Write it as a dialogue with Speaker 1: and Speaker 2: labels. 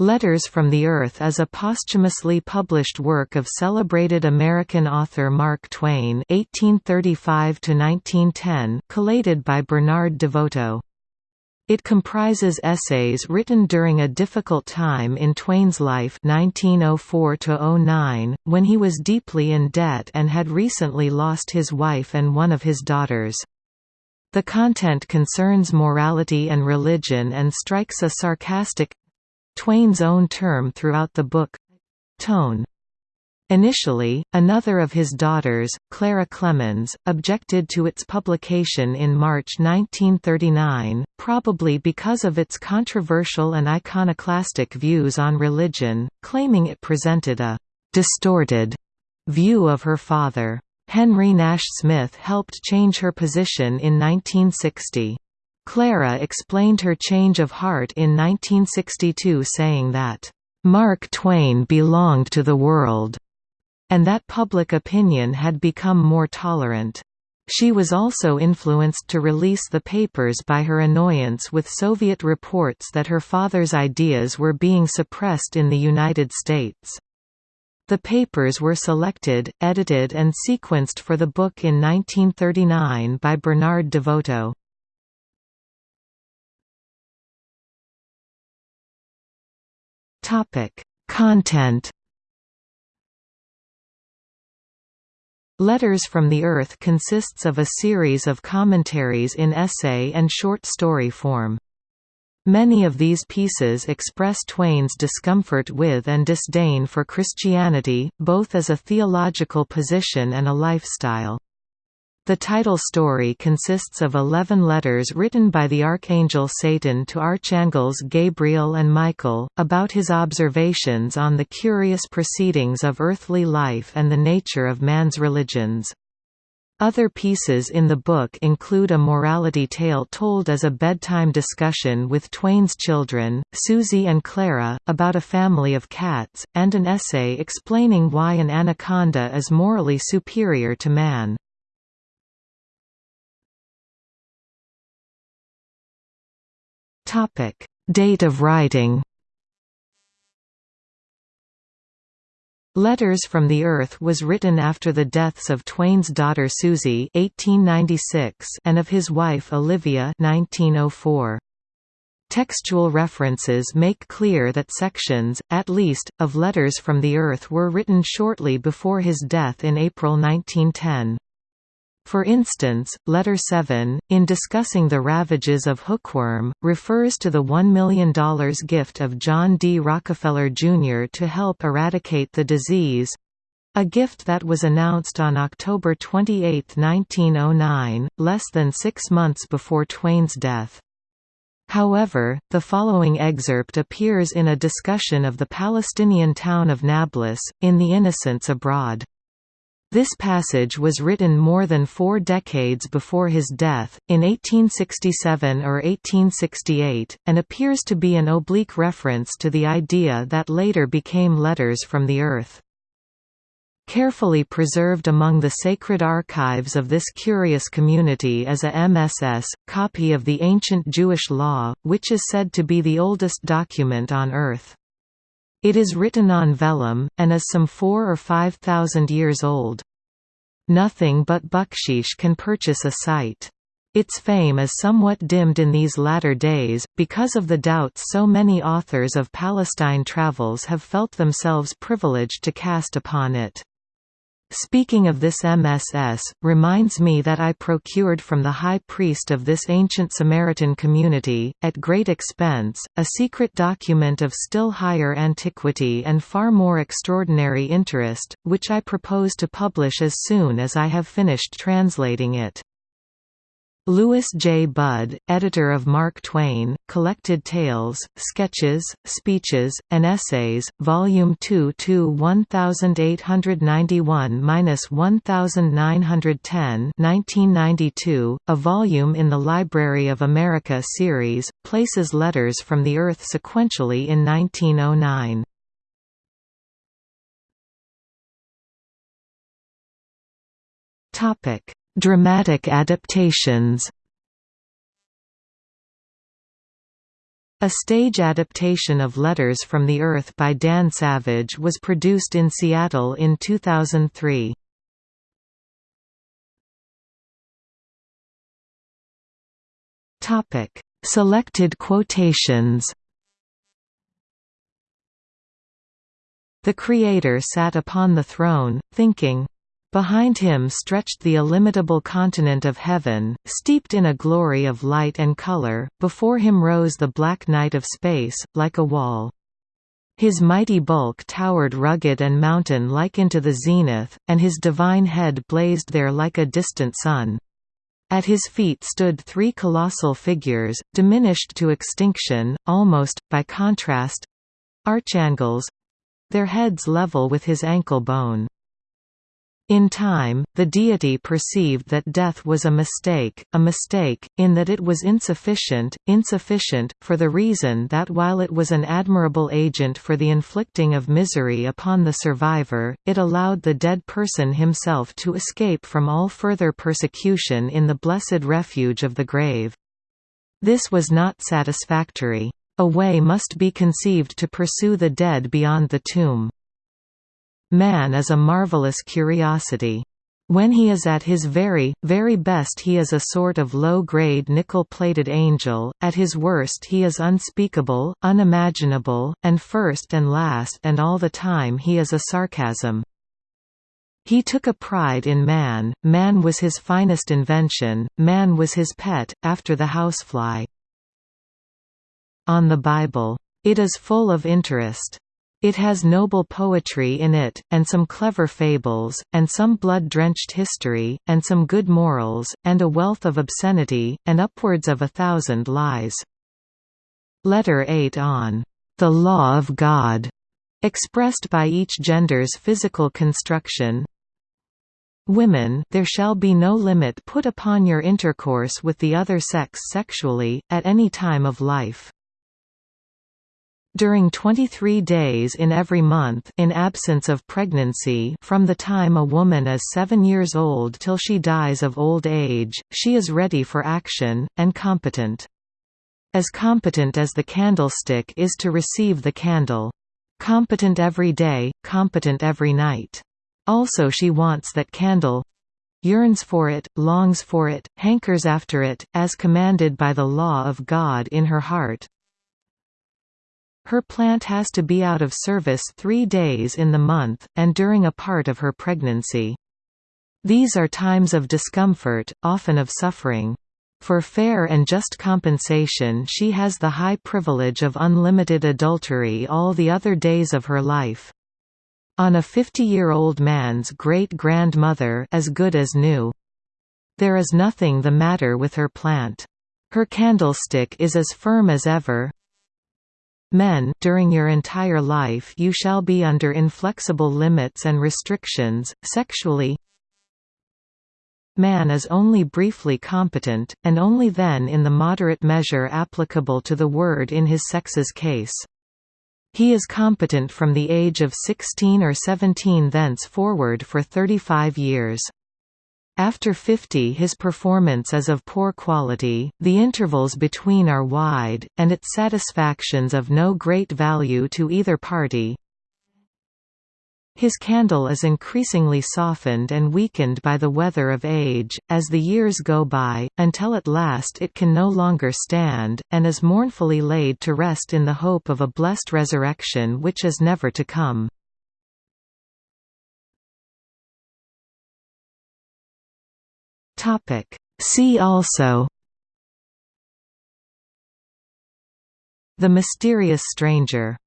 Speaker 1: Letters from the Earth is a posthumously published work of celebrated American author Mark Twain (1835–1910), collated by Bernard DeVoto. It comprises essays written during a difficult time in Twain's life 1904 when he was deeply in debt and had recently lost his wife and one of his daughters. The content concerns morality and religion and strikes a sarcastic, Twain's own term throughout the book tone. Initially, another of his daughters, Clara Clemens, objected to its publication in March 1939, probably because of its controversial and iconoclastic views on religion, claiming it presented a «distorted» view of her father. Henry Nash Smith helped change her position in 1960. Clara explained her change of heart in 1962 saying that, "...Mark Twain belonged to the world," and that public opinion had become more tolerant. She was also influenced to release the papers by her annoyance with Soviet reports that her father's ideas were being suppressed in the United States. The papers were selected, edited and sequenced for the book in 1939 by Bernard DeVoto. Topic: Content. Letters from the Earth consists of a series of commentaries in essay and short story form. Many of these pieces express Twain's discomfort with and disdain for Christianity, both as a theological position and a lifestyle. The title story consists of eleven letters written by the archangel Satan to archangels Gabriel and Michael, about his observations on the curious proceedings of earthly life and the nature of man's religions. Other pieces in the book include a morality tale told as a bedtime discussion with Twain's children, Susie and Clara, about a family of cats, and an essay explaining why an anaconda is morally superior to man. Topic: Date of writing. Letters from the Earth was written after the deaths of Twain's daughter Susie (1896) and of his wife Olivia (1904). Textual references make clear that sections, at least, of Letters from the Earth were written shortly before his death in April 1910. For instance, Letter 7, in discussing the ravages of hookworm, refers to the $1 million gift of John D. Rockefeller, Jr. to help eradicate the disease a gift that was announced on October 28, 1909, less than six months before Twain's death. However, the following excerpt appears in a discussion of the Palestinian town of Nablus, in The Innocents Abroad. This passage was written more than four decades before his death, in 1867 or 1868, and appears to be an oblique reference to the idea that later became Letters from the Earth. Carefully preserved among the sacred archives of this curious community is a MSS, copy of the ancient Jewish law, which is said to be the oldest document on Earth. It is written on vellum, and is some four or five thousand years old. Nothing but bucksheesh can purchase a sight. Its fame is somewhat dimmed in these latter days, because of the doubts so many authors of Palestine travels have felt themselves privileged to cast upon it. Speaking of this MSS, reminds me that I procured from the high priest of this ancient Samaritan community, at great expense, a secret document of still higher antiquity and far more extraordinary interest, which I propose to publish as soon as I have finished translating it. Louis J. Budd, editor of Mark Twain, Collected Tales, Sketches, Speeches, and Essays, Volume 2 to 1891–1910 1992, a volume in the Library of America series, places Letters from the Earth sequentially in 1909. Topic Dramatic adaptations A stage adaptation of Letters from the Earth by Dan Savage was produced in Seattle in 2003. Topic: Selected quotations. The Creator sat upon the throne, thinking, Behind him stretched the illimitable continent of heaven, steeped in a glory of light and color, before him rose the black night of space, like a wall. His mighty bulk towered rugged and mountain-like into the zenith, and his divine head blazed there like a distant sun. At his feet stood three colossal figures, diminished to extinction, almost, by contrast—archangels—their heads level with his ankle bone. In time, the deity perceived that death was a mistake, a mistake, in that it was insufficient, insufficient, for the reason that while it was an admirable agent for the inflicting of misery upon the survivor, it allowed the dead person himself to escape from all further persecution in the blessed refuge of the grave. This was not satisfactory. A way must be conceived to pursue the dead beyond the tomb. Man is a marvelous curiosity. When he is at his very, very best he is a sort of low-grade nickel-plated angel, at his worst he is unspeakable, unimaginable, and first and last and all the time he is a sarcasm. He took a pride in man, man was his finest invention, man was his pet, after the housefly. On the Bible. It is full of interest. It has noble poetry in it, and some clever fables, and some blood-drenched history, and some good morals, and a wealth of obscenity, and upwards of a thousand lies. Letter 8 on the law of God, expressed by each gender's physical construction. Women, there shall be no limit put upon your intercourse with the other sex sexually, at any time of life during 23 days in every month in absence of pregnancy from the time a woman is seven years old till she dies of old age, she is ready for action, and competent. As competent as the candlestick is to receive the candle. Competent every day, competent every night. Also she wants that candle yearns for it, longs for it, hankers after it, as commanded by the law of God in her heart, her plant has to be out of service three days in the month, and during a part of her pregnancy. These are times of discomfort, often of suffering. For fair and just compensation she has the high privilege of unlimited adultery all the other days of her life. On a 50-year-old man's great-grandmother as good as new. There is nothing the matter with her plant. Her candlestick is as firm as ever, Men during your entire life you shall be under inflexible limits and restrictions, sexually Man is only briefly competent, and only then in the moderate measure applicable to the word in his sex's case. He is competent from the age of 16 or 17 thence forward for 35 years. After 50 his performance is of poor quality, the intervals between are wide, and its satisfactions of no great value to either party. His candle is increasingly softened and weakened by the weather of age, as the years go by, until at last it can no longer stand, and is mournfully laid to rest in the hope of a blessed resurrection which is never to come. Topic. See also The Mysterious Stranger